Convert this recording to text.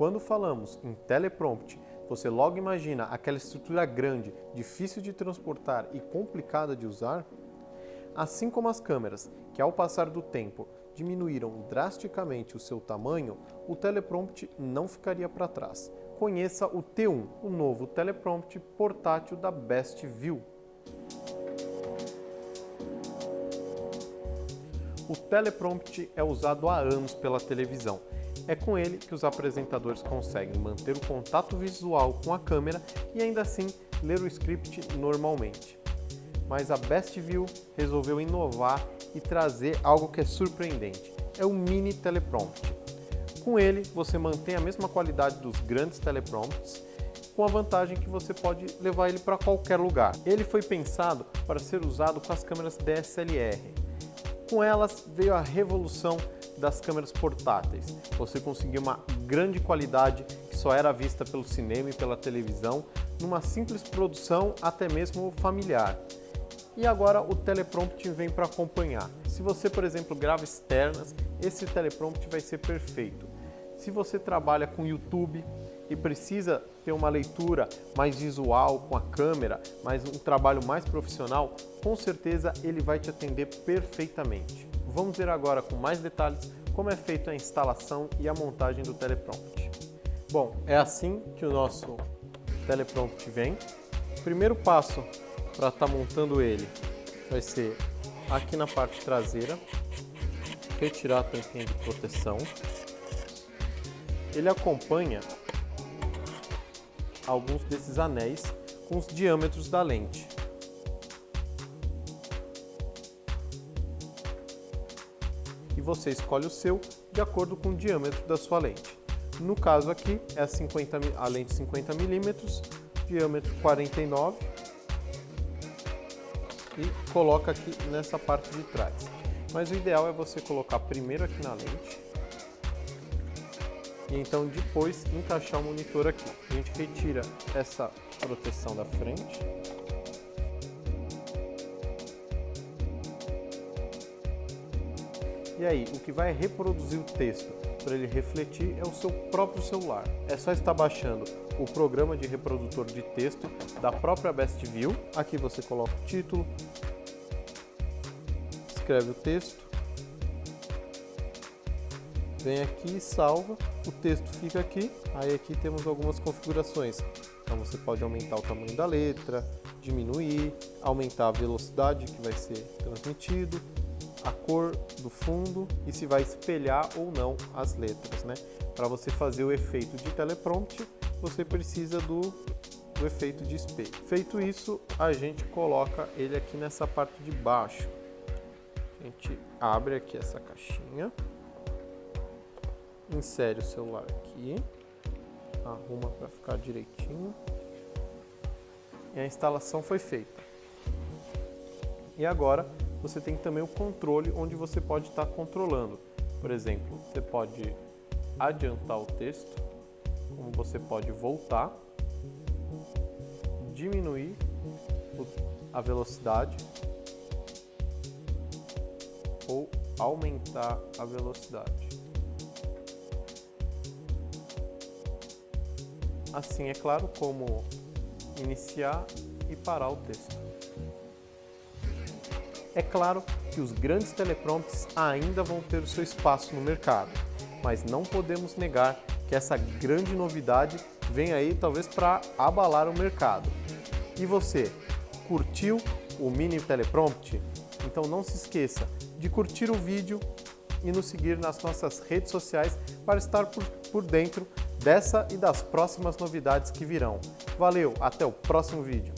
quando falamos em teleprompt, você logo imagina aquela estrutura grande, difícil de transportar e complicada de usar? Assim como as câmeras, que ao passar do tempo diminuíram drasticamente o seu tamanho, o teleprompt não ficaria para trás. Conheça o T1, o novo teleprompt portátil da Best View. O teleprompt é usado há anos pela televisão. É com ele que os apresentadores conseguem manter o contato visual com a câmera e ainda assim ler o script normalmente. Mas a BestView resolveu inovar e trazer algo que é surpreendente. É o mini teleprompt. Com ele, você mantém a mesma qualidade dos grandes teleprompts, com a vantagem que você pode levar ele para qualquer lugar. Ele foi pensado para ser usado com as câmeras DSLR, com elas veio a revolução das câmeras portáteis. Você conseguiu uma grande qualidade que só era vista pelo cinema e pela televisão, numa simples produção até mesmo familiar. E agora o teleprompt vem para acompanhar. Se você, por exemplo, grava externas, esse teleprompt vai ser perfeito. Se você trabalha com YouTube e precisa ter uma leitura mais visual com a câmera, mas um trabalho mais profissional, com certeza ele vai te atender perfeitamente. Vamos ver agora com mais detalhes como é feita a instalação e a montagem do teleprompt. Bom, é assim que o nosso teleprompt vem. O primeiro passo para estar tá montando ele vai ser aqui na parte traseira, retirar a tampinha de proteção. Ele acompanha alguns desses anéis com os diâmetros da lente. E você escolhe o seu de acordo com o diâmetro da sua lente. No caso aqui é a, 50, a lente 50mm, diâmetro 49 e coloca aqui nessa parte de trás. Mas o ideal é você colocar primeiro aqui na lente e então depois encaixar o monitor aqui. A gente retira essa proteção da frente. E aí, o que vai reproduzir o texto para ele refletir é o seu próprio celular. É só estar baixando o programa de reprodutor de texto da própria Best View. Aqui você coloca o título, escreve o texto, vem aqui e salva, o texto fica aqui, aí aqui temos algumas configurações. Então você pode aumentar o tamanho da letra, diminuir, aumentar a velocidade que vai ser transmitido, a cor do fundo e se vai espelhar ou não as letras. Né? Para você fazer o efeito de teleprompt, você precisa do, do efeito de espelho. Feito isso, a gente coloca ele aqui nessa parte de baixo. A gente abre aqui essa caixinha insere o celular aqui, arruma para ficar direitinho e a instalação foi feita. E agora você tem também o controle onde você pode estar tá controlando. Por exemplo, você pode adiantar o texto, como você pode voltar, diminuir a velocidade ou aumentar a velocidade. Assim é claro como iniciar e parar o texto. É claro que os grandes teleprompts ainda vão ter o seu espaço no mercado, mas não podemos negar que essa grande novidade vem aí talvez para abalar o mercado. E você, curtiu o mini teleprompt? Então não se esqueça de curtir o vídeo e nos seguir nas nossas redes sociais para estar por, por dentro dessa e das próximas novidades que virão. Valeu, até o próximo vídeo!